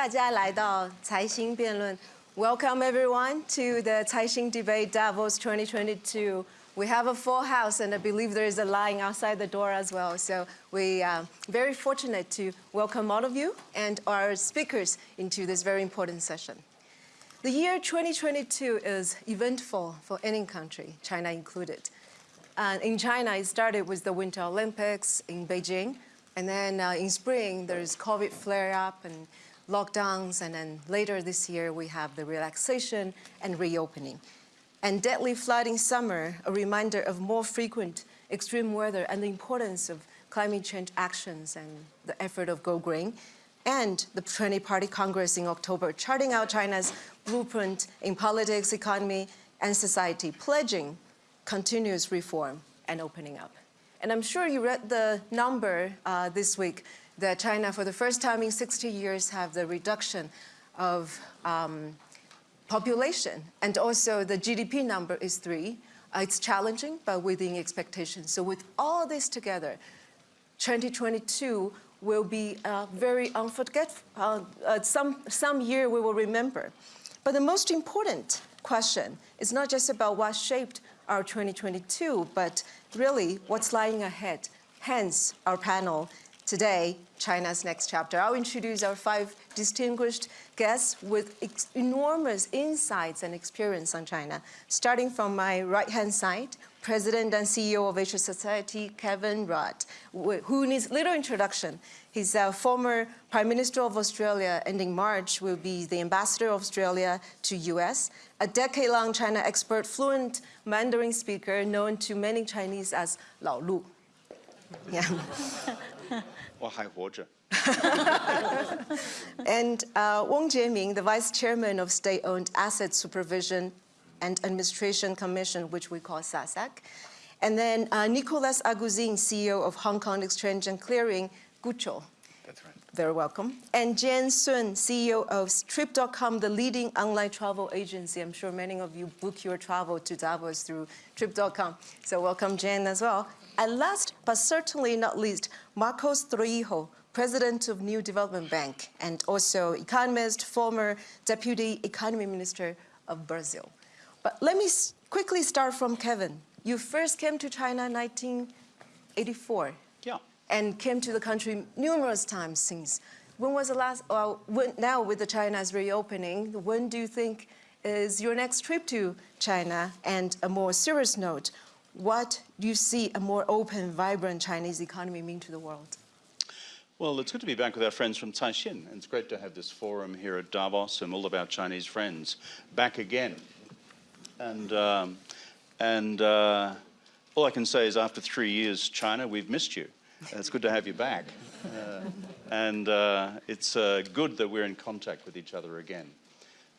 大家来到财新辩论。Welcome everyone to the Caixin Debate Davos 2022. We have a full house and I believe there is a line outside the door as well. So we are very fortunate to welcome all of you and our speakers into this very important session. The year 2022 is eventful for any country, China included. Uh, in China, it started with the Winter Olympics in Beijing. And then uh, in spring, there's COVID flare up and lockdowns. And then later this year, we have the relaxation and reopening. And deadly flooding summer, a reminder of more frequent extreme weather and the importance of climate change actions and the effort of Go Green. And the 20 Party Congress in October, charting out China's blueprint in politics, economy, and society, pledging continuous reform and opening up. And I'm sure you read the number uh, this week that China, for the first time in 60 years, have the reduction of um, population. And also the GDP number is three. Uh, it's challenging, but within expectations. So with all this together, 2022 will be uh, very unforgettable, uh, uh, some, some year we will remember. But the most important question is not just about what shaped our 2022, but really what's lying ahead. Hence our panel today, China's Next Chapter. I'll introduce our five distinguished guests with enormous insights and experience on China. Starting from my right-hand side, President and CEO of Asia Society, Kevin Rudd, who needs little introduction. He's a former Prime Minister of Australia ending March will be the Ambassador of Australia to US, a decade-long China expert, fluent Mandarin speaker known to many Chinese as Lao Lu. Yeah. and uh, Weng Jieming, the Vice Chairman of State-Owned Asset Supervision and Administration Commission, which we call SASAC. And then uh, Nicolas Aguzin, CEO of Hong Kong Exchange and Clearing, Gucho. That's right. Very welcome. And Jane Sun, CEO of Trip.com, the leading online travel agency. I'm sure many of you book your travel to Davos through Trip.com. So welcome, Jane, as well. And last, but certainly not least, Marcos Troyjo, President of New Development Bank, and also economist, former Deputy Economy Minister of Brazil. But let me quickly start from Kevin. You first came to China in 1984. Yeah and came to the country numerous times since. When was the last, well, when, now with the China's reopening, when do you think is your next trip to China? And a more serious note, what do you see a more open, vibrant Chinese economy mean to the world? Well, it's good to be back with our friends from Caixin, and it's great to have this forum here at Davos and all of our Chinese friends back again. And, um, and uh, all I can say is after three years, China, we've missed you. It's good to have you back. Uh, and uh, it's uh, good that we're in contact with each other again.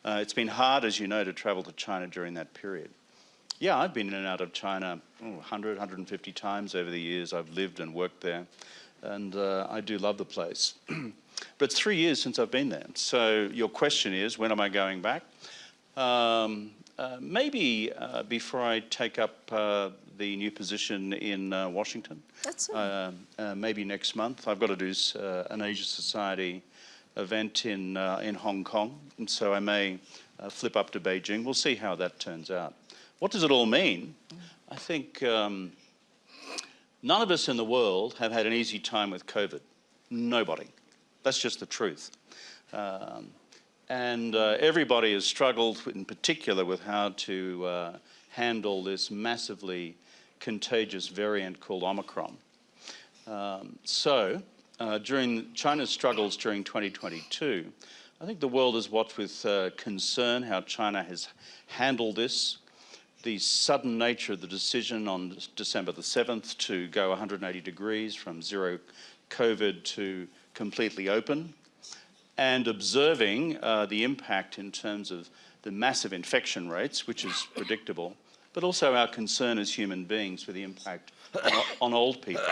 Uh, it's been hard, as you know, to travel to China during that period. Yeah, I've been in and out of China oh, 100, 150 times over the years. I've lived and worked there. And uh, I do love the place. but it's three years since I've been there. So your question is, when am I going back? Um, uh, maybe before I take up the new position in uh, Washington. That's uh, uh, maybe next month. I've got to do uh, an Asia Society event in, uh, in Hong Kong, and so I may uh, flip up to Beijing. We'll see how that turns out. What does it all mean? I think um, none of us in the world have had an easy time with COVID. Nobody. That's just the truth. Um, and everybody has struggled in particular with how to handle this massively contagious variant called Omicron. Um, so uh, during China's struggles during 2022, I think the world has watched with uh, concern how China has handled this, the sudden nature of the decision on December the 7th to go 180 degrees from zero COVID to completely open, and observing uh, the impact in terms of the massive infection rates, which is predictable, but also our concern as human beings for the impact on old people,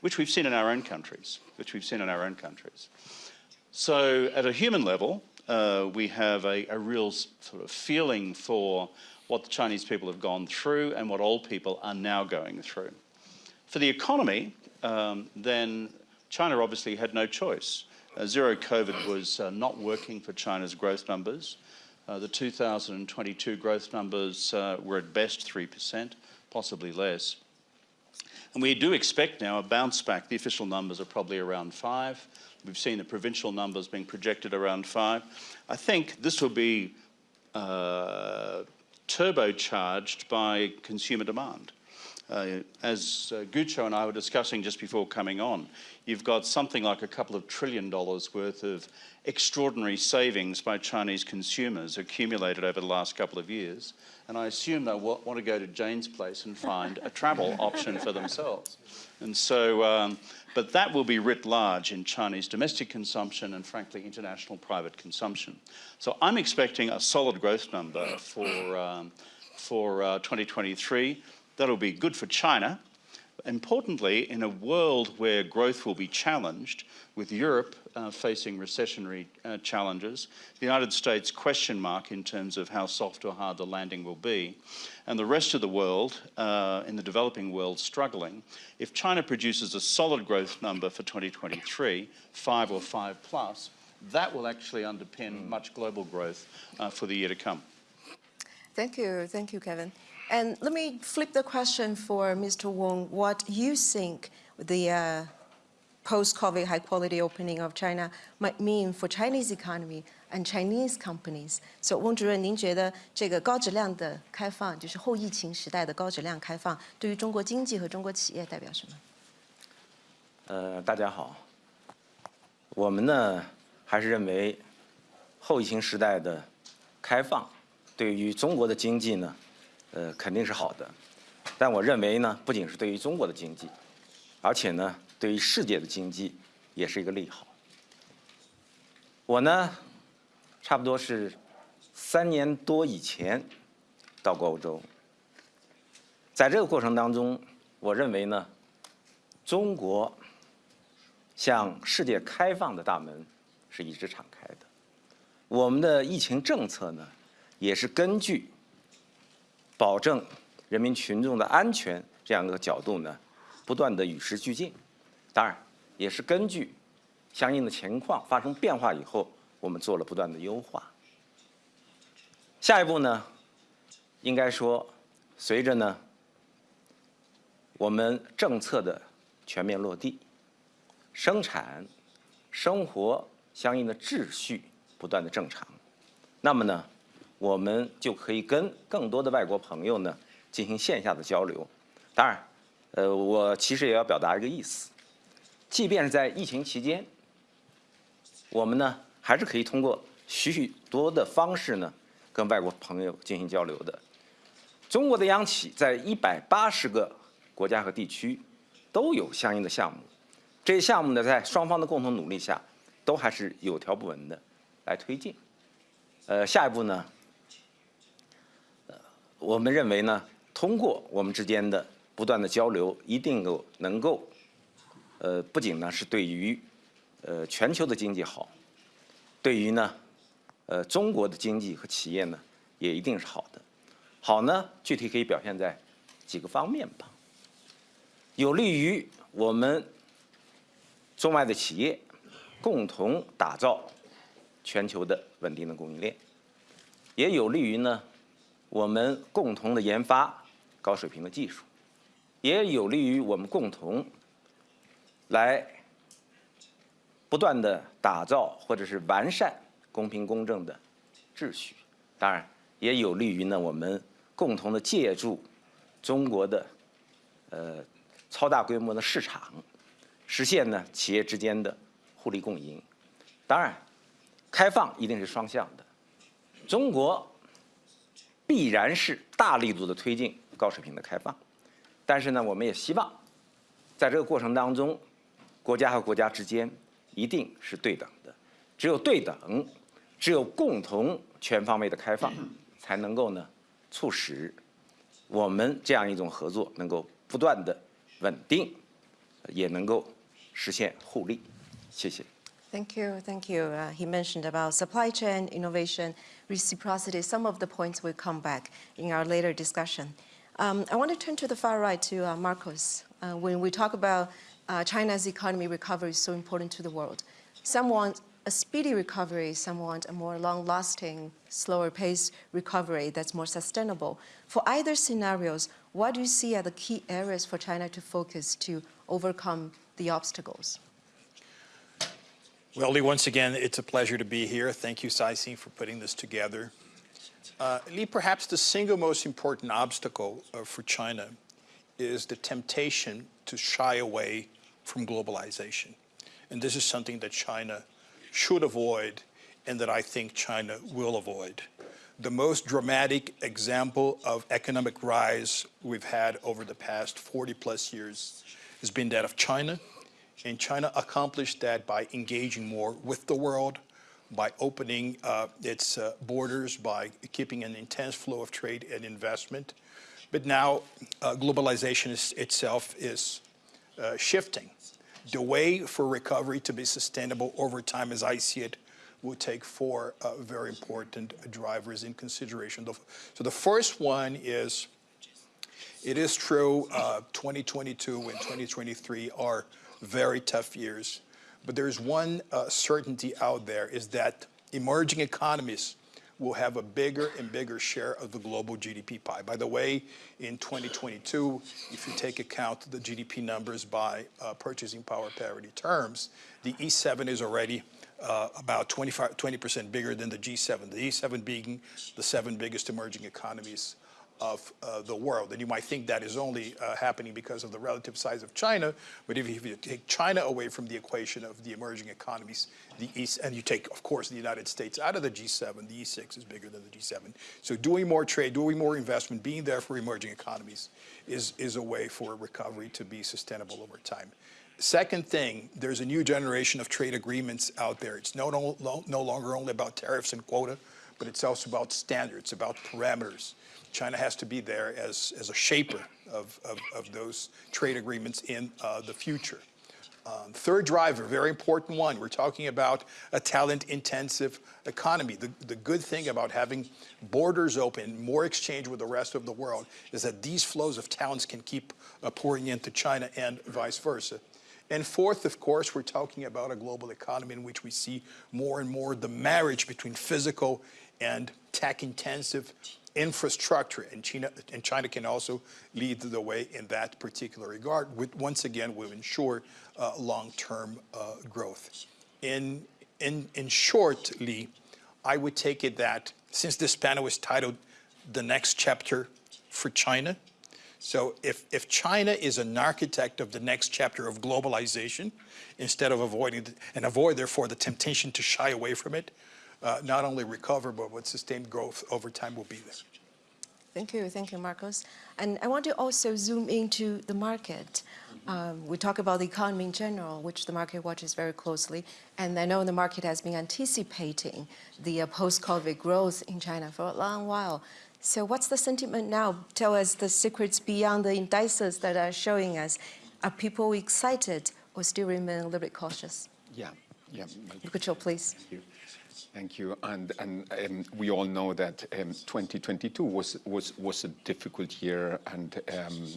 which we've seen in our own countries, which we've seen in our own countries. So at a human level, uh, we have a, a, real sort of feeling for what the Chinese people have gone through and what old people are now going through. For the economy, um, then China obviously had no choice. uh, zero COVID was uh, not working for China's growth numbers. Uh, the 2022 growth numbers uh, were at best 3%, possibly less. And we do expect now a bounce back. The official numbers are probably around five. We've seen the provincial numbers being projected around five. I think this will be uh, turbocharged by consumer demand. Uh, as uh, Gucho and I were discussing just before coming on, you've got something like a couple of trillion dollars worth of extraordinary savings by Chinese consumers accumulated over the last couple of years. And I assume they'll want to go to Jane's place and find a travel option for themselves. And so, um, but that will be writ large in Chinese domestic consumption and, frankly, international private consumption. So I'm expecting a solid growth number for, um, for uh, 2023. That'll be good for China. Importantly, in a world where growth will be challenged, with Europe uh, facing recessionary uh, challenges, the United States question mark in terms of how soft or hard the landing will be, and the rest of the world, uh, in the developing world, struggling. If China produces a solid growth number for 2023, five or five plus, that will actually underpin much global growth uh, for the year to come. Thank you, thank you, Kevin. And let me flip the question for Mr. Weng, what you think the uh, post-COVID high-quality opening of China might mean for Chinese economy and Chinese companies. So 翁主任，您觉得这个高质量的开放，就是后疫情时代的高质量开放，对于中国经济和中国企业代表什么？呃，大家好，我们呢还是认为后疫情时代的开放对于中国的经济呢呃，肯定是好的。但我认为呢，不仅是对于中国的经济，而且呢，对于世界的经济也是一个利好。我呢，差不多是三年多以前到过欧洲，在这个过程当中，我认为呢，中国向世界开放的大门是一直敞开的。我们的疫情政策呢，也是根据保证人民群众的安全这样一个角度呢，不断的与时俱进。当然，也是根据相应的情况发生变化以后，我们做了不断的优化。下一步呢，应该说，随着呢我们政策的全面落地，生产、生活相应的秩序不断的正常，那么呢，我们就可以跟更多的外国朋友呢进行线下的交流。当然，呃，我其实也要表达一个意思，即便是在疫情期间，我们呢还是可以通过许许多多的方式呢跟外国朋友进行交流的。中国的央企在一百八十个国家和地区都有相应的项目，这些项目呢，在双方的共同努力下，都还是有条不紊的来推进。呃，下一步呢，我们认为呢，通过我们之间的不断的交流，一定够能够，呃，不仅呢是对于呃全球的经济好，对于呢，呃中国的经济和企业呢，也一定是好的。好呢，具体可以表现在几个方面吧。有利于我们中外的企业共同打造全球的稳定的供应链，也有利于呢我们共同的研发高水平的技术，也有利于我们共同来不断的打造或者是完善公平公正的秩序。当然，也有利于呢我们共同的借助中国的呃。超大规模的市场，实现呢企业之间的互利共赢。当然，开放一定是双向的。中国必然是大力度的推进高水平的开放，但是呢，我们也希望在这个过程当中，国家和国家之间一定是对等的。只有对等，只有共同全方位的开放，才能够呢促使我们这样一种合作能够不断的。稳定，也能够实现互利。谢谢。Thank you, thank you. Uh, he mentioned about supply chain, innovation, reciprocity. Some of the points will come back in our later discussion. Um, I want to turn to the far right to uh, Marcos. Uh, when we talk about uh, China's economy recovery is so important to the world. Some want a speedy recovery, some want a more long-lasting, slower pace recovery that's more sustainable. For either scenarios, what do you see are the key areas for China to focus to overcome the obstacles? Well, Lee, once again, it's a pleasure to be here. Thank you, Caixin, for putting this together. Uh, Lee, perhaps the single most important obstacle uh, for China is the temptation to shy away from globalization. And this is something that China should avoid and that I think China will avoid. The most dramatic example of economic rise we've had over the past 40 plus years has been that of China. And China accomplished that by engaging more with the world, by opening uh, its uh, borders, by keeping an intense flow of trade and investment. But now uh, globalization is, itself is uh, shifting. The way for recovery to be sustainable over time, as I see it, will take four uh, very important drivers in consideration. So the first one is, it is true, uh, 2022 and 2023 are very tough years, but there's one uh, certainty out there is that emerging economies will have a bigger and bigger share of the global GDP pie. By the way, in 2022, if you take account the GDP numbers by uh, purchasing power parity terms, the E7 is already uh, about 25, 20% bigger than the G7, the E7 being the seven biggest emerging economies of uh, the world. And you might think that is only uh, happening because of the relative size of China, but if you, take China away from the equation of the emerging economies, the East, and you take, of course, the United States out of the G7, the E6 is bigger than the G7. So doing more trade, doing more investment, being there for emerging economies is, is a way for recovery to be sustainable over time. Second thing, there's a new generation of trade agreements out there. It's no, no, no longer only about tariffs and quota, but it's also about standards, about parameters. China has to be there as, as a shaper of, of, of those trade agreements in uh, the future. Um, third driver, very important one, we're talking about a talent-intensive economy. The, the good thing about having borders open, more exchange with the rest of the world, is that these flows of talents can keep uh, pouring into China and vice versa. And fourth, of course, we're talking about a global economy in which we see more and more the marriage between physical and tech-intensive infrastructure, and China, and China can also lead the way in that particular regard, which once again will ensure uh, long-term uh, growth. In, in, in short, Lee, I would take it that since this panel is titled The Next Chapter for China, so if, if China is an architect of the next chapter of globalization, instead of avoiding, the, and avoid therefore the temptation to shy away from it, uh, not only recover, but with sustained growth over time will be there. Thank you, thank you, Marcos. And I want to also zoom into the market. Um, we talk about the economy in general, which the market watches very closely. And I know the market has been anticipating the uh, post-COVID growth in China for a long while. So what's the sentiment now? Tell us the secrets beyond the indices that are showing us. Are people excited or still remain a little bit cautious? Yeah, yeah. Lucucho, please. Thank you. Thank you. And, and um, we all know that um, 2022 was, was, was a difficult year. And um,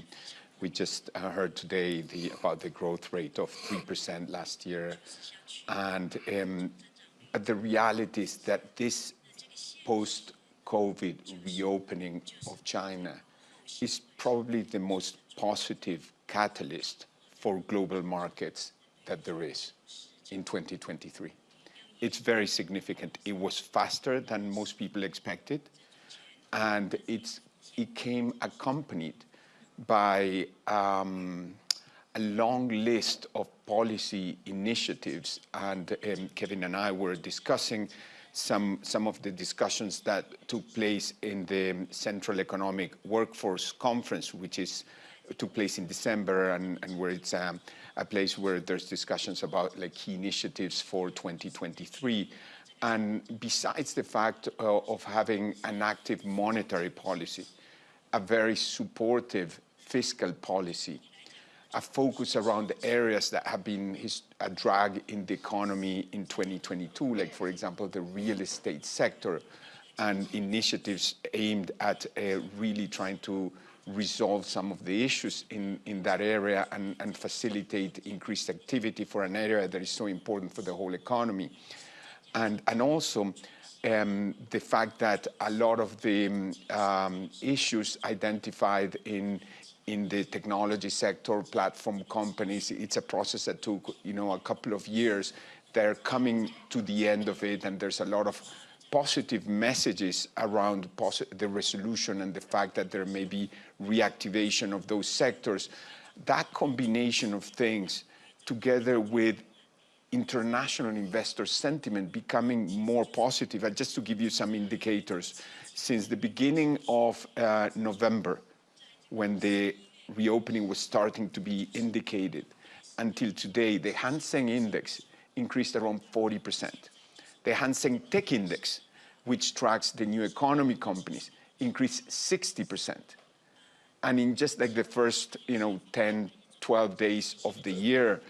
we just heard today the, about the growth rate of 3% last year. And um, the reality is that this post-COVID reopening of China is probably the most positive catalyst for global markets that there is in 2023 it's very significant. It was faster than most people expected, and it's, it came accompanied by um, a long list of policy initiatives. And um, Kevin and I were discussing some, some of the discussions that took place in the Central Economic Workforce Conference, which is took place in December and, and where it's um, a place where there's discussions about like key initiatives for 2023. And besides the fact uh, of having an active monetary policy, a very supportive fiscal policy, a focus around the areas that have been a drag in the economy in 2022, like, for example, the real estate sector, and initiatives aimed at uh, really trying to resolve some of the issues in, in that area and, and facilitate increased activity for an area that is so important for the whole economy. And, and also um, the fact that a lot of the um, issues identified in, in the technology sector, platform companies, it's a process that took you know, a couple of years. They're coming to the end of it and there's a lot of positive messages around the resolution and the fact that there may be reactivation of those sectors. That combination of things together with international investor sentiment becoming more positive. And just to give you some indicators, since the beginning of uh, November, when the reopening was starting to be indicated, until today, the Hang Seng Index increased around 40%. The Hang Seng Tech Index, which tracks the new economy companies, increased 60%. And in just like the first, you know, 10, 12 days of the year,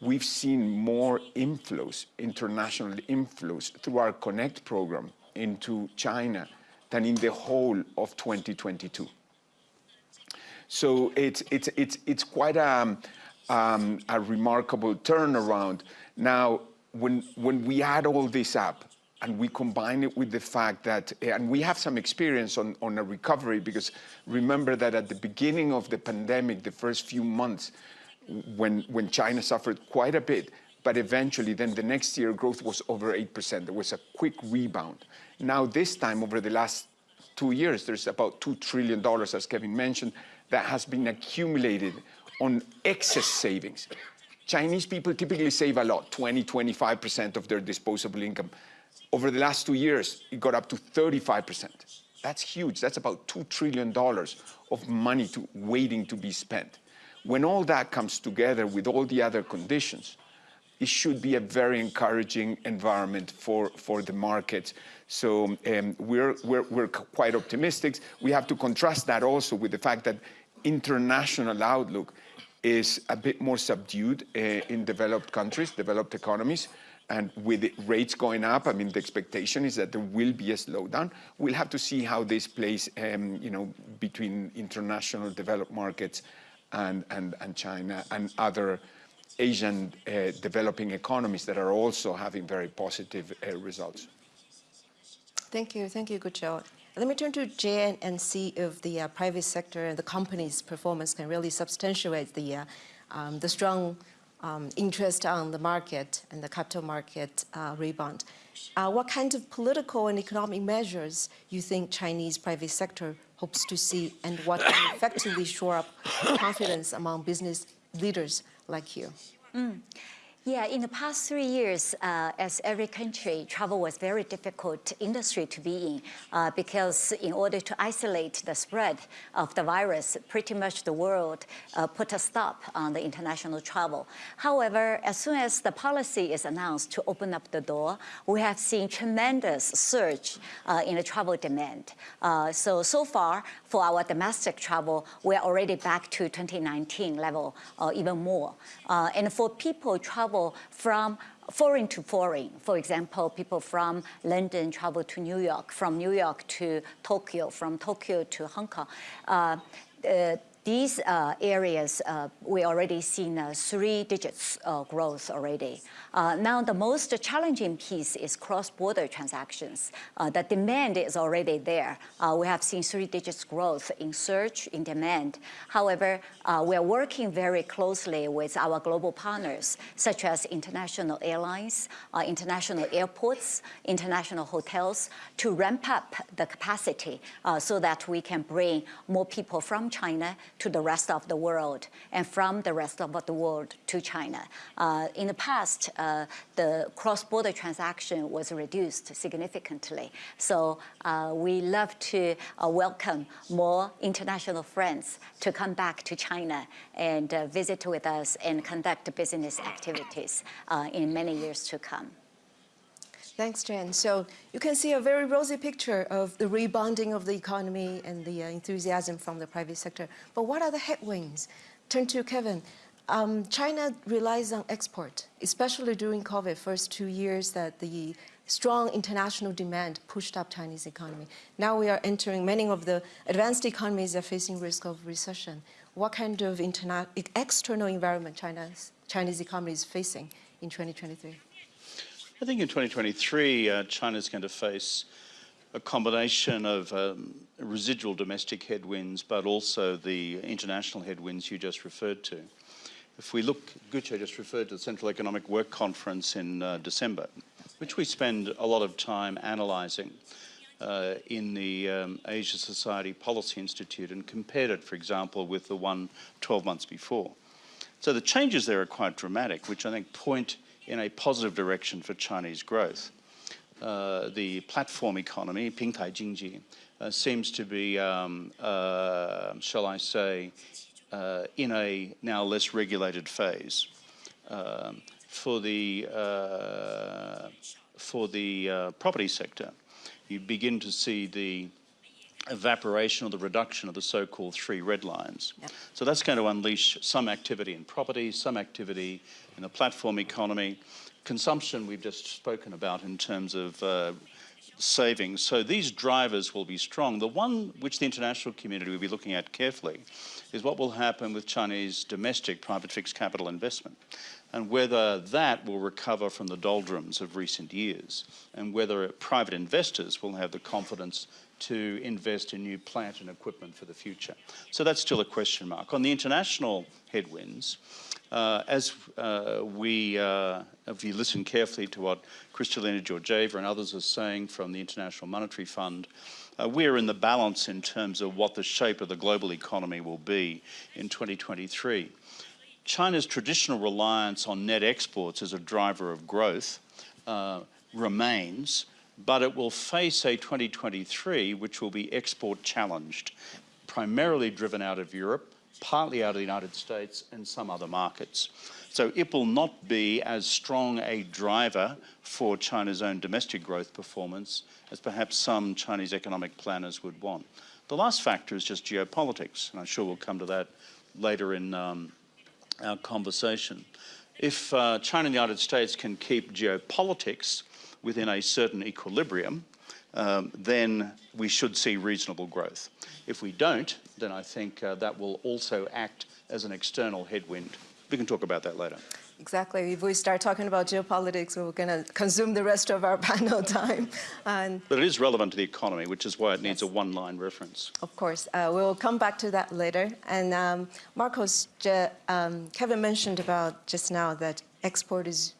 we've seen more inflows, international inflows through our Connect program into China than in the whole of 2022. So it's, it's, it's, it's quite a, um, a remarkable turnaround. Now, when, when we add all this up, and we combine it with the fact that, eh, and we have some experience on, on a recovery because remember that at the beginning of the pandemic, the first few months, when, when China suffered quite a bit, but eventually then the next year growth was over 8%. There was a quick rebound. Now this time over the last two years, there's about $2 trillion, as Kevin mentioned, that has been accumulated on excess savings. Chinese people typically save a lot, 20, 25% of their disposable income. Over the last two years, it got up to 35%. That's huge. That's about $2 trillion of money to, waiting to be spent. When all that comes together with all the other conditions, it should be a very encouraging environment for, for the markets. So um, we're, we're, we're quite optimistic. We have to contrast that also with the fact that international outlook is a bit more subdued uh, in developed countries, developed economies. And with rates going up, I mean, the expectation is that there will be a slowdown. We'll have to see how this plays, um, you know, between international developed markets and, and, and China and other Asian uh, developing economies that are also having very positive uh, results. Thank you. Thank you, Gucho. Let me turn to Jane and see if the uh, private sector and the company's performance can really substantiate the, uh, um, the strong um, interest on the market and the capital market uh, rebound. Uh, what kind of political and economic measures you think Chinese private sector hopes to see and what can effectively shore up confidence among business leaders like you? Mm. Yeah, in the past three years, uh, as every country, travel was very difficult industry to be in uh, because in order to isolate the spread of the virus, pretty much the world uh, put a stop on the international travel. However, as soon as the policy is announced to open up the door, we have seen tremendous surge uh, in the travel demand. Uh, so, so far, for our domestic travel, we're already back to 2019 level or even more. Uh, and for people travel travel from foreign to foreign. For example, people from London travel to New York, from New York to Tokyo, from Tokyo to Hong Kong. Uh, uh, these uh, areas, uh, we already seen uh, three digits uh, growth already. Uh, now, the most challenging piece is cross-border transactions. Uh, the demand is already there. we have seen three digits growth in search, in demand. However, we're working very closely with our global partners, such as international airlines, international airports, international hotels, to ramp up the capacity so that we can bring more people from China to the rest of the world and from the rest of the world to China. Uh, in the past, the cross-border transaction was reduced significantly. So uh, we love to uh, welcome more international friends to come back to China and uh, visit with us and conduct business activities uh, in many years to come. Thanks, Jane. So you can see a very rosy picture of the rebounding of the economy and the uh, enthusiasm from the private sector. But what are the headwinds? Turn to Kevin. Um, China relies on export, especially during COVID, first two years that the strong international demand pushed up Chinese economy. Now we are entering, many of the advanced economies are facing risk of recession. What kind of external environment China's, Chinese economy is facing in 2023? I think in 2023, uh, China's going to face a combination of um, residual domestic headwinds, but also the international headwinds you just referred to. If we look, Gucho just referred to the Central Economic Work Conference in uh, December, which we spend a lot of time analysing uh, in the um, Asia Society Policy Institute and compared it, for example, with the one 12 months before. So the changes there are quite dramatic, which I think point in a positive direction for Chinese growth. Uh, the platform economy, Pingtai Jingji, uh, seems to be, um, uh, shall I say, uh, in a now less regulated phase. Um, for the, uh, for the uh, property sector, you begin to see the evaporation or the reduction of the so-called three red lines. Yep. So that's going to unleash some activity in property, some activity in the platform economy, consumption we've just spoken about in terms of uh, savings. So these drivers will be strong. The one which the international community will be looking at carefully is what will happen with Chinese domestic private fixed capital investment and whether that will recover from the doldrums of recent years and whether private investors will have the confidence to invest in new plant and equipment for the future. So that's still a question mark. On the international headwinds, uh, as uh, we, uh, if you listen carefully to what Kristalina Georgieva and others are saying from the International Monetary Fund, uh, we're in the balance in terms of what the shape of the global economy will be in 2023. China's traditional reliance on net exports as a driver of growth uh, remains, but it will face a 2023 which will be export challenged, primarily driven out of Europe, partly out of the United States and some other markets. So it will not be as strong a driver for China's own domestic growth performance as perhaps some Chinese economic planners would want. The last factor is just geopolitics, and I'm sure we'll come to that later in um, our conversation. If uh, China and the United States can keep geopolitics within a certain equilibrium, um, then we should see reasonable growth. If we don't, then I think uh, that will also act as an external headwind. We can talk about that later. Exactly. If we start talking about geopolitics, we're going to consume the rest of our panel time. And But it is relevant to the economy, which is why it needs a one-line reference. Of course, uh, we'll come back to that later. And um, Marcos, um, Kevin mentioned about just now that export is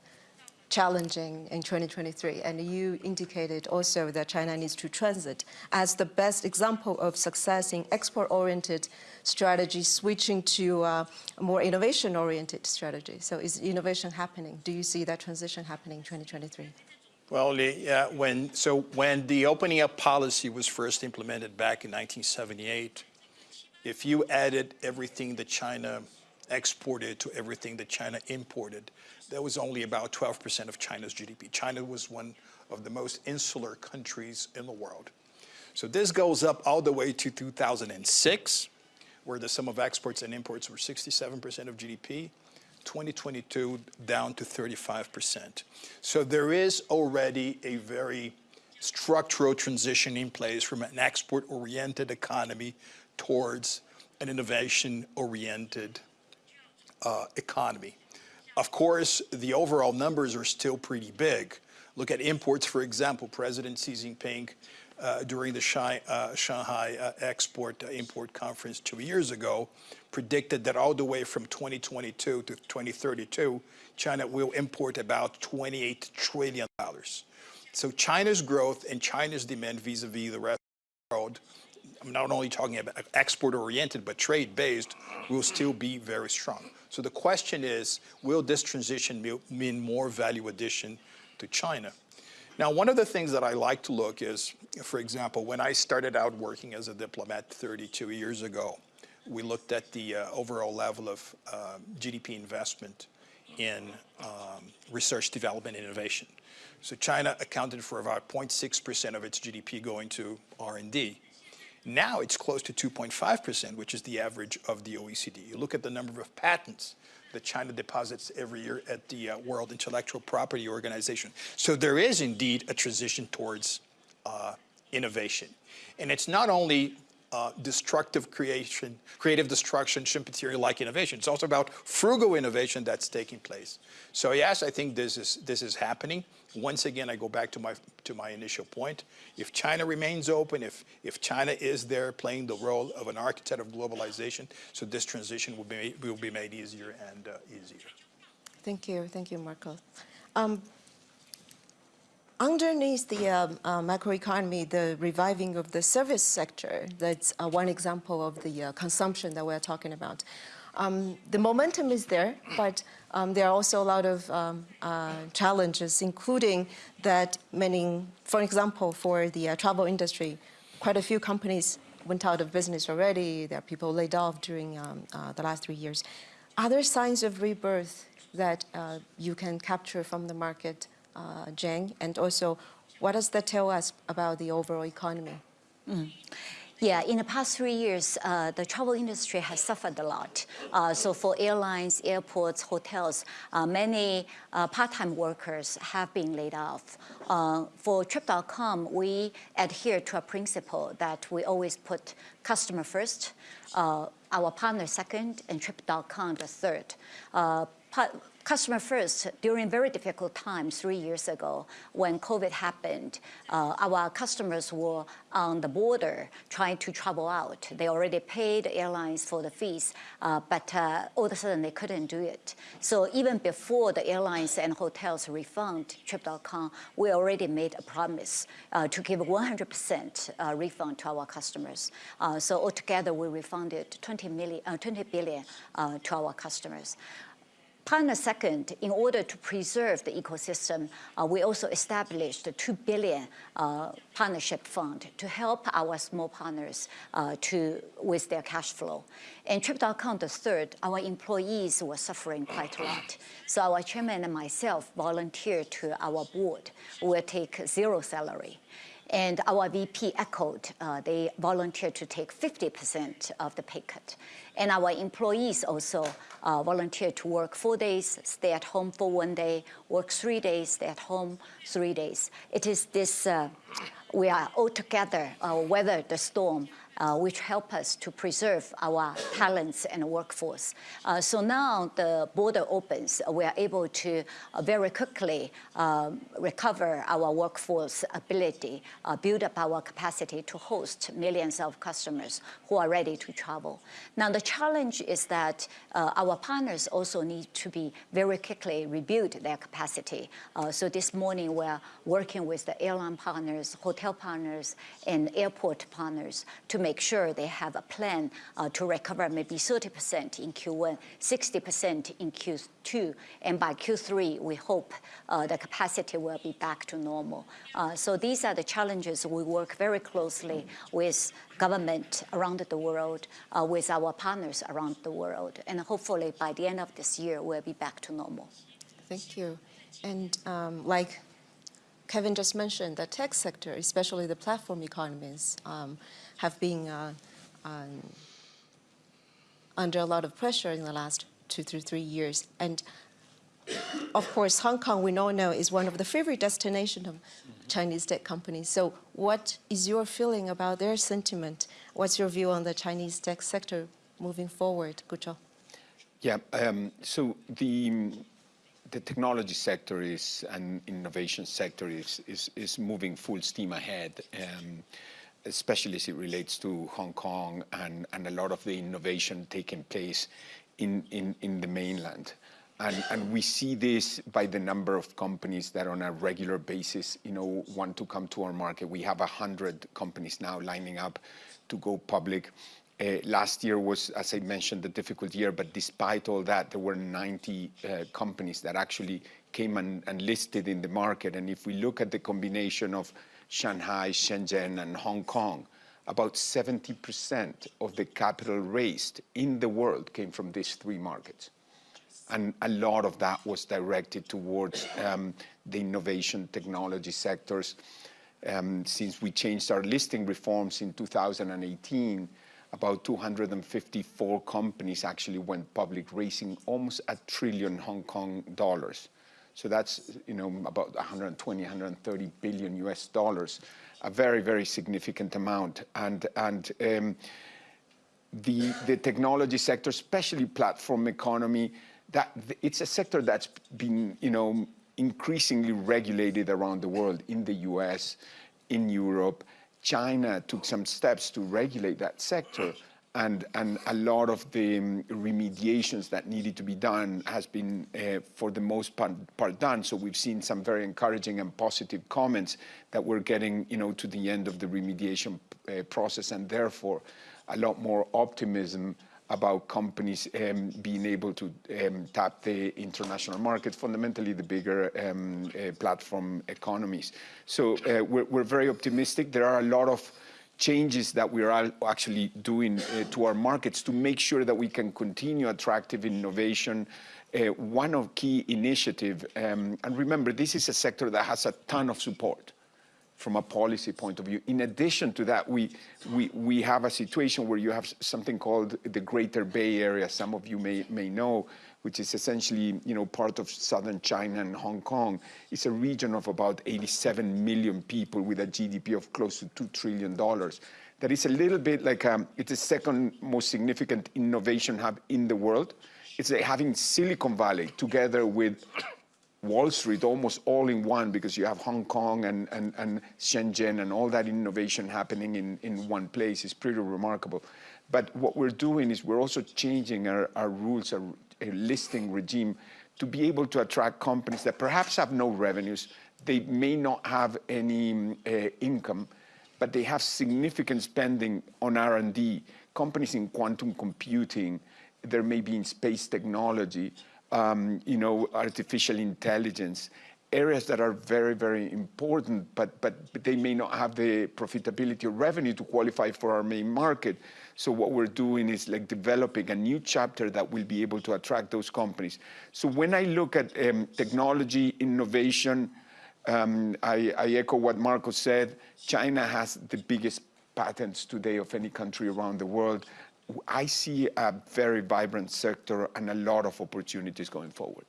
challenging in 2023, and you indicated also that China needs to transit as the best example of success in export-oriented strategy, switching to uh, a more innovation-oriented strategy. So is innovation happening? Do you see that transition happening in 2023? Well, yeah, when, so when the opening up policy was first implemented back in 1978, if you added everything that China exported to everything that China imported, that was only about 12% of China's GDP. China was one of the most insular countries in the world. So this goes up all the way to 2006, where the sum of exports and imports were 67% of GDP. 2022 down to 35%. So there is already a very structural transition in place from an export-oriented economy towards an innovation-oriented uh, economy. Of course, the overall numbers are still pretty big. Look at imports, for example. President Xi Jinping, uh, during the Shanghai, uh, Shanghai uh, Export uh, Import Conference two years ago, predicted that all the way from 2022 to 2032, China will import about 28 trillion dollars. So China's growth and China's demand vis-a-vis the rest of the world I'm not only talking about export-oriented, but trade-based, will still be very strong. So the question is, will this transition mean more value addition to China? Now, one of the things that I like to look is, for example, when I started out working as a diplomat 32 years ago, we looked at the uh, overall level of uh, GDP investment in um, research, development, and innovation. So China accounted for about 0.6% of its GDP going to R&D. Now it's close to 2.5%, which is the average of the OECD. You look at the number of patents that China deposits every year at the uh, World Intellectual Property Organization. So there is indeed a transition towards uh, innovation. And it's not only uh, destructive creation, creative destruction, Schumpeterian-like innovation. It's also about frugal innovation that's taking place. So yes, I think this is, this is happening. Once again, I go back to my, to my initial point. If China remains open, if, if China is there playing the role of an architect of globalization, so this transition will be, will be made easier and uh, easier. Thank you. Thank you, Marco. Um, underneath the um, uh, macroeconomy, the reviving of the service sector, that's uh, one example of the uh, consumption that we're talking about. Um, the momentum is there, but um, there are also a lot of um, uh, challenges, including that many, for example, for the uh, travel industry, quite a few companies went out of business already. There are people laid off during um, uh, the last three years. Are there signs of rebirth that uh, you can capture from the market, uh, Jane? And also, what does that tell us about the overall economy? Yeah, in the past three years, uh, the travel industry has suffered a lot. Uh, so for airlines, airports, hotels, uh, many uh, part-time workers have been laid off. Uh, for Trip.com, we adhere to a principle that we always put customer first, uh, our partner second, and Trip.com the third. Customer first during very difficult times three years ago when COVID happened. Uh, our customers were on the border trying to travel out. They already paid airlines for the fees, uh, but uh, all of a sudden they couldn't do it. So even before the airlines and hotels refund Trip.com, we already made a promise uh, to give 100% uh, refund to our customers. Uh, so altogether we refunded 20, million, 20 billion to our customers. Partner second, in order to preserve the ecosystem, uh, we also established a 2 billion uh, partnership fund to help our small partners uh, to, with their cash flow. And Trip.com, the third, our employees were suffering quite a lot. So our chairman and myself volunteered to our board. We'll take zero salary. And our VP echoed, uh, they volunteered to take 50% of the pay cut. And our employees also uh, volunteered to work four days, stay at home for one day, work three days, stay at home three days. It is this, uh, we are all together, uh, weather the storm uh, which help us to preserve our talents and workforce. Uh, so now the border opens, we are able to very quickly um, recover our workforce ability, uh, build up our capacity to host millions of customers who are ready to travel. Now the challenge is that uh, our partners also need to be very quickly rebuild their capacity. Uh, so this morning we're working with the airline partners, hotel partners, and airport partners to make sure they have a plan uh, to recover maybe 30% in Q1, 60% in Q2, and by Q3, we hope uh, the capacity will be back to normal. Uh, so these are the challenges we work very closely with government around the world, uh, with our partners around the world, and hopefully by the end of this year, we'll be back to normal. Thank you. And um, like Kevin just mentioned, the tech sector, especially the platform economies, um, have been uh, um, under a lot of pressure in the last two to three years. And of course, Hong Kong, we know, is one of the favorite destinations of Chinese tech companies. So what is your feeling about their sentiment? What's your view on the Chinese tech sector moving forward, Gucho? Yeah, um, so the, the technology sector is, and innovation sector is, is, is moving full steam ahead. Um, especially as it relates to Hong Kong and, and a lot of the innovation taking place in, in, in the mainland. And, and we see this by the number of companies that on a regular basis, you know, want to come to our market. We have 100 companies now lining up to go public. Uh, last year was, as I mentioned, the difficult year, but despite all that, there were 90 uh, companies that actually came and, and listed in the market. And if we look at the combination of Shanghai, Shenzhen, and Hong Kong, about 70% of the capital raised in the world came from these three markets. And a lot of that was directed towards um, the innovation technology sectors. Um, since we changed our listing reforms in 2018, about 254 companies actually went public, raising almost a trillion Hong Kong dollars. So that's you know about 120, 130 billion US dollars, a very very significant amount. And and um, the the technology sector, especially platform economy, that it's a sector that's been you know increasingly regulated around the world in the US, in Europe. China took some steps to regulate that sector and, and a lot of the um, remediations that needed to be done has been, uh, for the most part, part, done. So we've seen some very encouraging and positive comments that we're getting, you know, to the end of the remediation uh, process, and therefore a lot more optimism about companies um, being able to um, tap the international markets, fundamentally the bigger um, uh, platform economies. So uh, we're, we're, very optimistic. There are a lot of changes that we are actually doing uh, to our markets to make sure that we can continue attractive innovation. Uh, one of key initiative, um, and remember, this is a sector that has a ton of support from a policy point of view. In addition to that, we, we, we have a situation where you have something called the Greater Bay Area, some of you may, may know, which is essentially you know, part of southern China and Hong Kong. It's a region of about 87 million people with a GDP of close to $2 trillion. That is a little bit like, um, it's the second most significant innovation hub in the world. It's like having Silicon Valley together with Wall Street almost all in one because you have Hong Kong and, and, and Shenzhen and all that innovation happening in, in one place is pretty remarkable. But what we're doing is we're also changing our, our rules, our, our listing regime to be able to attract companies that perhaps have no revenues, they may not have any uh, income, but they have significant spending on R&D, companies in quantum computing, there may be in space technology, um, you know, artificial intelligence, areas that are very, very important, but, but, they may not have the profitability or revenue to qualify for our main market. So what we're doing is like developing a new chapter that will be able to attract those companies. So when I look at um, technology, innovation, um, I, I echo what Marco said. China has the biggest patents today of any country around the world. I see a very vibrant sector and a lot of opportunities going forward.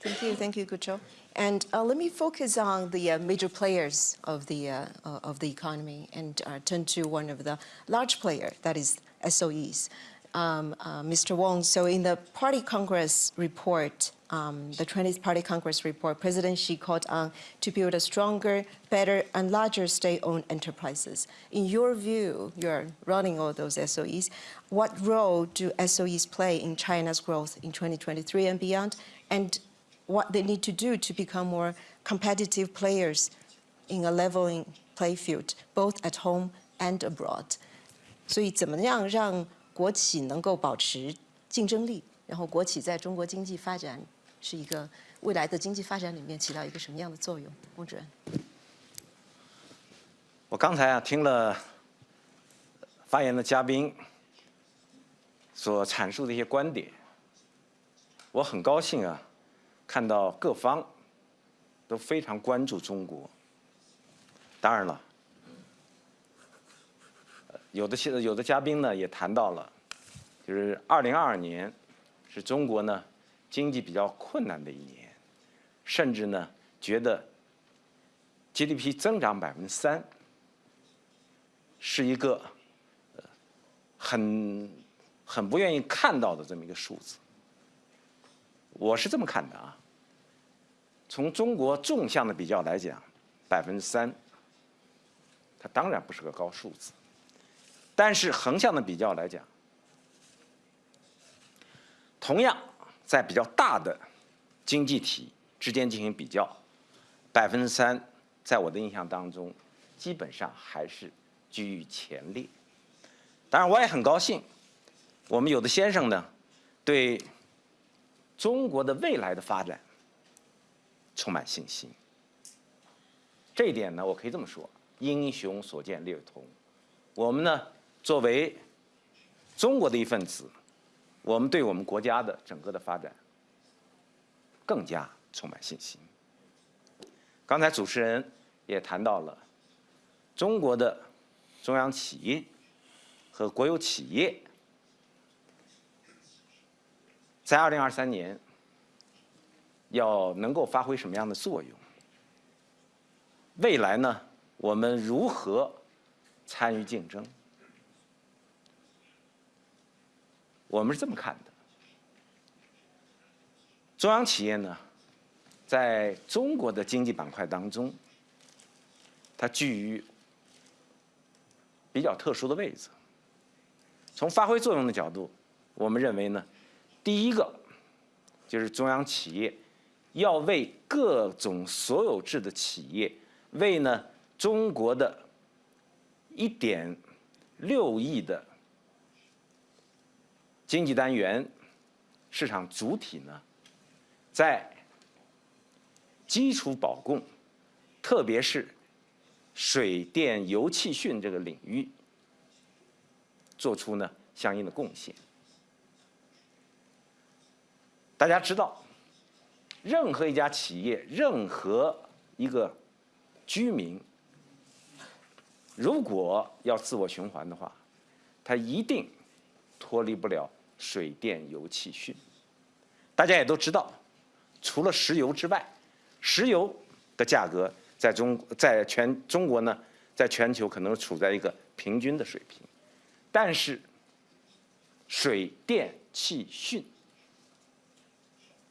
Thank you, thank you, Gucho. And uh, let me focus on the uh, major players of the uh, of the economy and uh, turn to one of the large player, that is SOEs um, uh, Mr. Weng, so in the Party Congress report, um, the Chinese Party Congress report, President Xi called on to build a stronger, better, and larger state-owned enterprises. In your view, you're running all those SOEs, what role do SOEs play in China's growth in 2023 and beyond, and what they need to do to become more competitive players in a leveling playfield, both at home and abroad? 所以怎么样让国企能够保持竞争力，然后国企在中国经济发展是一个未来的经济发展里面起到一个什么样的作用？翁主任，我刚才啊听了发言的嘉宾所阐述的一些观点，我很高兴啊，看到各方都非常关注中国。当然了，有的现有的嘉宾呢也谈到了，就是二零二二年是中国呢。经济比较困难的一年，甚至呢觉得 GDP 增长百分之三是一个很很不愿意看到的这么一个数字。我是这么看的啊，从中国纵向的比较来讲，百分之三，它当然不是个高数字，但是横向的比较来讲，同样。在比较大的经济体之间进行比较，百分之三，在我的印象当中，基本上还是居于前列。当然，我也很高兴，我们有的先生呢，对中国的未来的发展充满信心。这一点呢，我可以这么说：英雄所见略同。我们呢，作为中国的一份子。我们对我们国家的整个的发展更加充满信心。刚才主持人也谈到了中国的中央企业和国有企业，在二零二三年要能够发挥什么样的作用？未来呢，我们如何参与竞争？我们是这么看的：中央企业呢，在中国的经济板块当中，它居于比较特殊的位置。从发挥作用的角度，我们认为呢，第一个就是中央企业要为各种所有制的企业，为呢中国的一点六亿的经济单元市场主体呢，在基础保供，特别是水电油气讯这个领域，做出呢相应的贡献。大家知道，任何一家企业，任何一个居民，如果要自我循环的话，他一定脱离不了水电油气讯。大家也都知道，除了石油之外，石油的价格在中在全中国呢，在全球可能处在一个平均的水平，但是水电气讯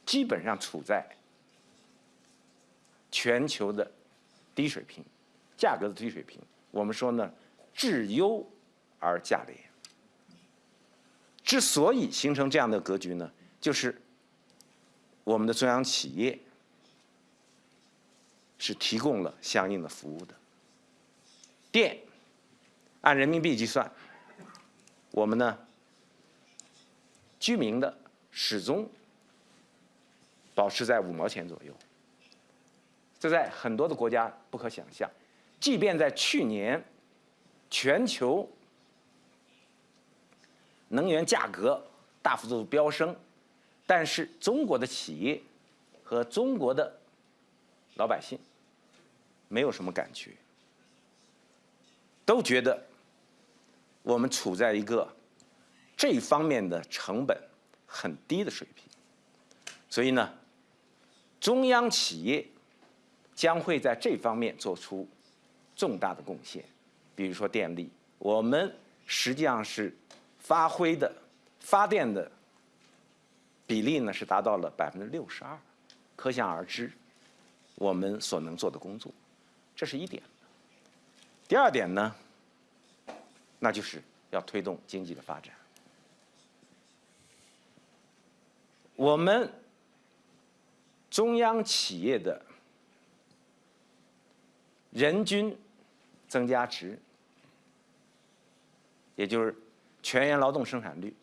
基本上处在全球的低水平，价格的低水平。我们说呢，质优而价廉。之所以形成这样的格局呢，就是我们的中央企业是提供了相应的服务的。电按人民币计算，我们呢居民的始终保持在五毛钱左右，这在很多的国家不可想象。即便在去年全球能源价格大幅度飙升，但是中国的企业和中国的老百姓没有什么感觉，都觉得我们处在一个这方面的成本很低的水平，所以呢，中央企业将会在这方面做出重大的贡献，比如说电力，我们实际上是发挥的发电的比例呢是达到了百分之六十二，可想而知，我们所能做的工作，这是一点。第二点呢，那就是要推动经济的发展。我们中央企业的人均增加值，也就是全员劳动生产率，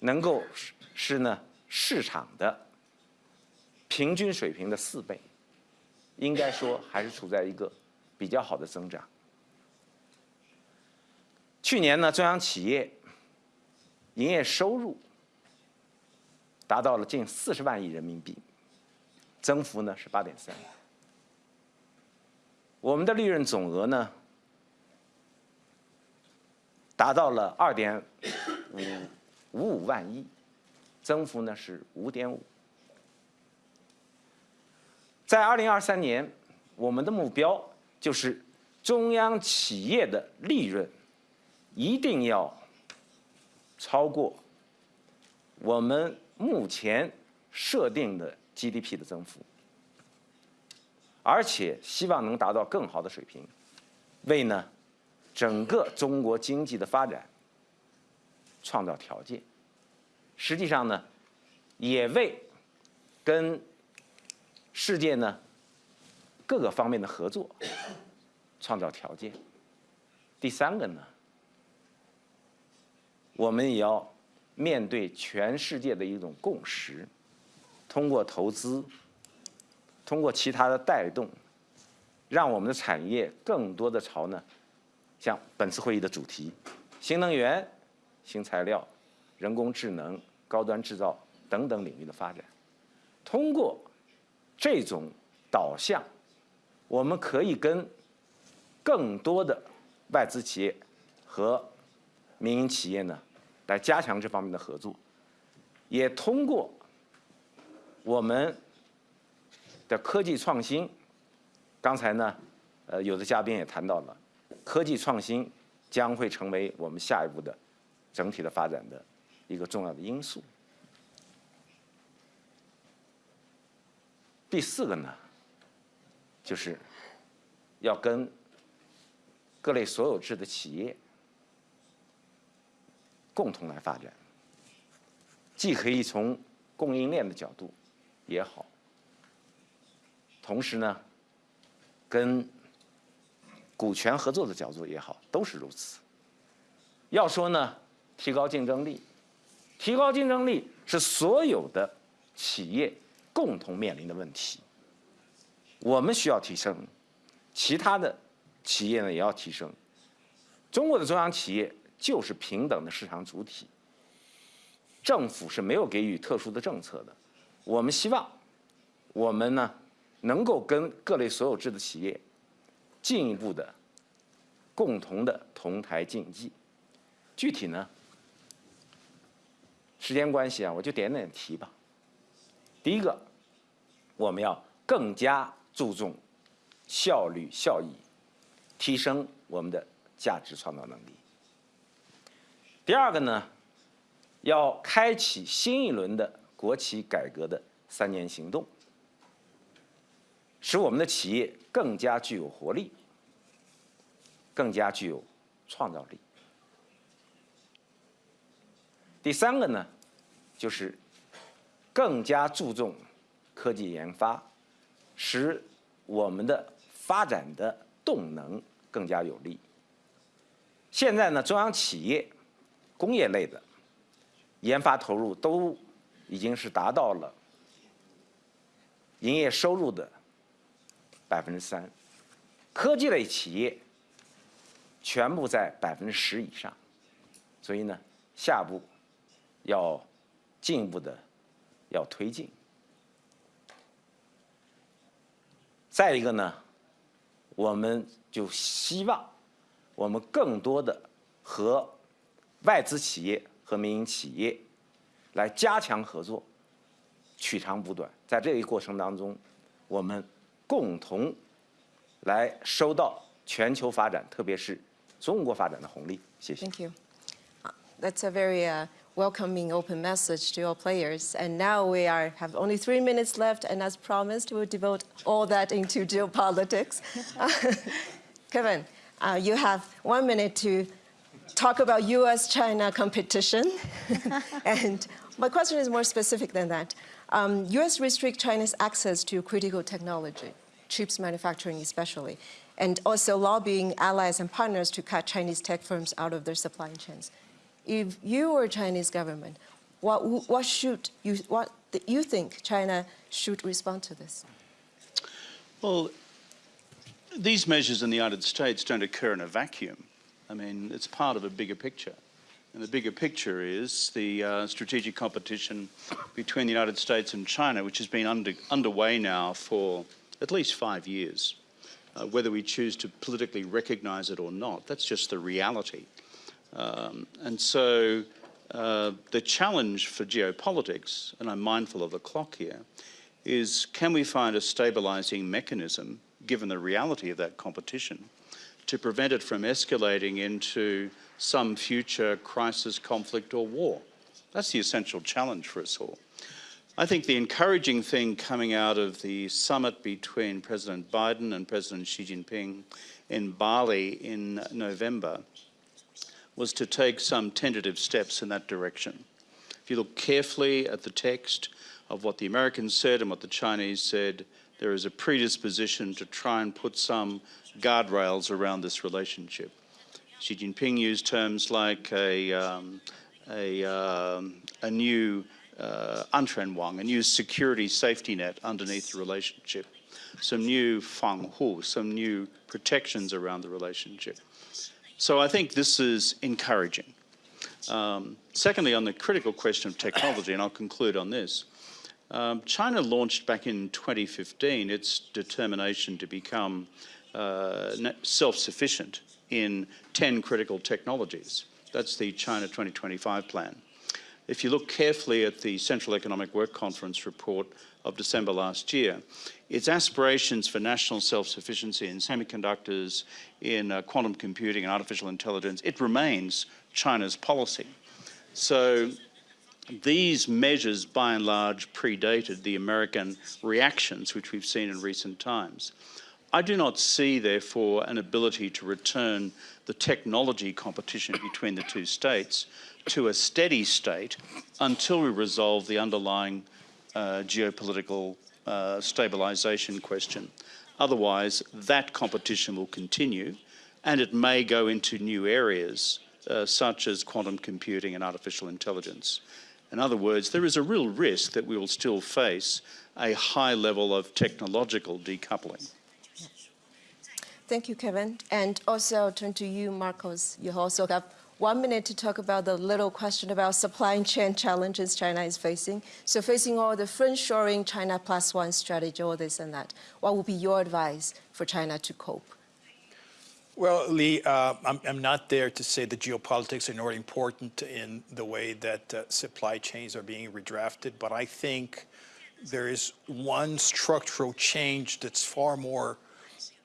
能够是呢市场的平均水平的四倍，应该说还是处在一个比较好的增长。去年呢，中央企业营业收入达到了近四十万亿人民币，增幅呢是八点三。我们的利润总额呢达到了二点五五五万亿，增幅呢是五点五。在二零二三年，我们的目标就是中央企业的利润一定要超过我们目前设定的 GDP 的增幅，而且希望能达到更好的水平，为呢整个中国经济的发展创造条件。实际上呢，也为跟世界呢各个方面的合作创造条件。第三个呢，我们也要面对全世界的一种共识，通过投资，通过其他的带动，让我们的产业更多的朝呢，像本次会议的主题，新能源、新材料、人工智能、高端制造等等领域的发展，通过这种导向，我们可以跟更多的外资企业和民营企业呢，来加强这方面的合作，也通过我们的科技创新。刚才呢，呃，有的嘉宾也谈到了，科技创新将会成为我们下一步的整体的发展的一个重要的因素。第四个呢，就是要跟各类所有制的企业共同来发展，既可以从供应链的角度也好，同时呢，跟股权合作的角度也好，都是如此。要说呢，提高竞争力，提高竞争力是所有的企业共同面临的问题。我们需要提升，其他的企业呢也要提升。中国的中央企业就是平等的市场主体，政府是没有给予特殊的政策的。我们希望，我们呢能够跟各类所有制的企业进一步的共同的同台竞技。具体呢，时间关系啊，我就点点提吧。第一个，我们要更加注重效率效益，提升我们的价值创造能力。第二个呢，要开启新一轮的国企改革的三年行动，使我们的企业更加具有活力，更加具有创造力。第三个呢，就是更加注重科技研发，使我们的发展的动能更加有力。现在呢，中央企业、工业类的研发投入都已经是达到了营业收入的百分之三，科技类企业全部在百分之十以上，所以呢，下一步。要进一步的要推进。再一个呢，我们就希望我们更多的和外资企业和民营企业来加强合作，取长补短。在这一过程当中，我们共同来收到全球发展，特别是 中国发展的红利。谢谢。 Thank you. Uh, That's a very uh, welcoming, open message to all players. And now we are have only three minutes left, and as promised, we'll devote all that into geopolitics. Kevin, uh, you have one minute to talk about U.S.-China competition. and my question is more specific than that. Um, U.S. restrict China's access to critical technology, chips manufacturing especially, and also lobbying allies and partners to cut Chinese tech firms out of their supply chains. If you were Chinese government, what, what should you, what you think China should respond to this? Well, these measures in the United States don't occur in a vacuum. I mean, it's part of a bigger picture. And the bigger picture is the uh, strategic competition between the United States and China, which has been under, underway now for at least five years. Uh, whether we choose to politically recognize it or not, that's just the reality. Um, and so uh, the challenge for geopolitics, and I'm mindful of the clock here, is can we find a stabilizing mechanism, given the reality of that competition, to prevent it from escalating into some future crisis, conflict, or war? That's the essential challenge for us all. I think the encouraging thing coming out of the summit between President Biden and President Xi Jinping in Bali in November was to take some tentative steps in that direction. If you look carefully at the text of what the Americans said and what the Chinese said, there is a predisposition to try and put some guardrails around this relationship. Xi Jinping used terms like a, um, a, um, a new uh, anquan wang, a new security safety net underneath the relationship, some new Fang Hu, some new protections around the relationship. So I think this is encouraging. Um, secondly, on the critical question of technology, and I'll conclude on this, um, China launched back in 2015 its determination to become uh, self-sufficient in 10 critical technologies. That's the China 2025 plan. If you look carefully at the Central Economic Work Conference report of December last year, its aspirations for national self-sufficiency in semiconductors, in uh, quantum computing and artificial intelligence, it remains China's policy. So these measures, by and large, predated the American reactions which we've seen in recent times. I do not see, therefore, an ability to return the technology competition between the two states to a steady state until we resolve the underlying uh, geopolitical uh, stabilization question. Otherwise, that competition will continue and it may go into new areas uh, such as quantum computing and artificial intelligence. In other words, there is a real risk that we will still face a high level of technological decoupling. Thank you, Kevin. And also I'll turn to you, Marcos. You also have one minute to talk about the little question about supply chain challenges China is facing. So facing all the friendshoring, China plus one strategy, all this and that, what would be your advice for China to cope? Well, Lee, uh, I'm, I'm, not there to say that geopolitics are not important in the way that uh, supply chains are being redrafted, but I think there is one structural change that's far more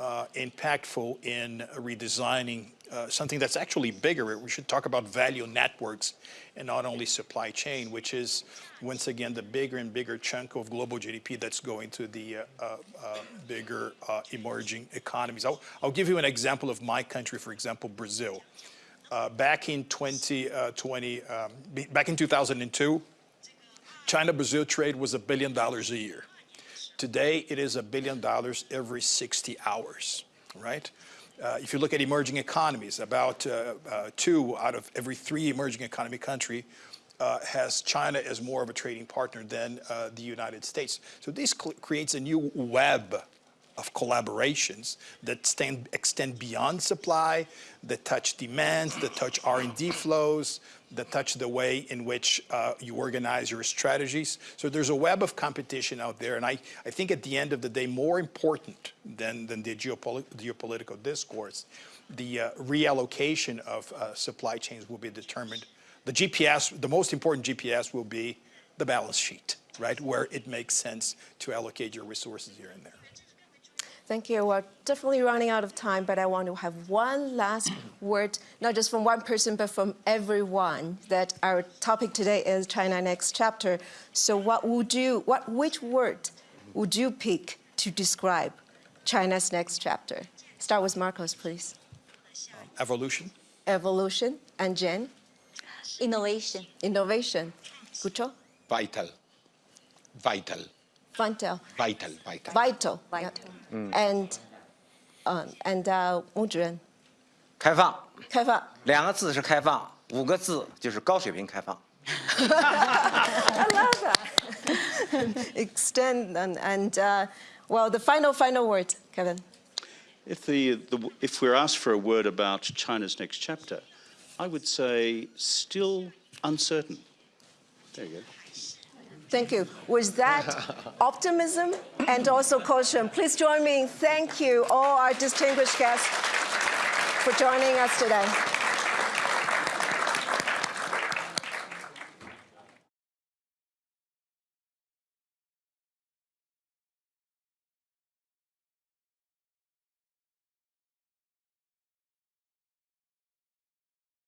uh, impactful in redesigning uh, something that's actually bigger. We should talk about value networks and not only supply chain, which is, once again, the bigger and bigger chunk of global GDP that's going to the uh, uh, uh, bigger uh, emerging economies. I'll, I'll, give you an example of my country, for example, Brazil. back in 2020, um, back in 2002, China-Brazil trade was a billion dollars a year. Today, it is a billion dollars every 60 hours, right? Uh, if you look at emerging economies, about uh, uh, two out of every three emerging economy country uh, has China as more of a trading partner than uh, the United States. So this creates a new web of collaborations that stand, extend beyond supply, that touch demand, that touch R&D flows, that touch the way in which uh, you organize your strategies. So there's a web of competition out there, and I, I think at the end of the day, more important than, than the geopolit geopolitical discourse, the uh, reallocation of uh, supply chains will be determined. The GPS, the most important GPS will be the balance sheet, right, where it makes sense to allocate your resources here and there. Thank you. We're definitely running out of time, but I want to have one last word, not just from one person, but from everyone, that our topic today is China Next Chapter. So what would you, what, which word would you pick to describe China's next chapter? Start with Marcos, please. Um, evolution. Evolution. And Jen? Innovation. Innovation. Gucho? Vital. Vital. Vital. Vital. Vital. Vital. Vital. Mm. And um, and uh, 吴主任。开放。开放。两个字是开放，五个字就是高水平开放。I love that. Extend and, and uh, well, the final, final word, Kevin. If, the, the, if we're asked for a word about China's next chapter, I would say still uncertain. There you go. Thank you. With that optimism and also caution, please join me in thank you all our distinguished guests for joining us today.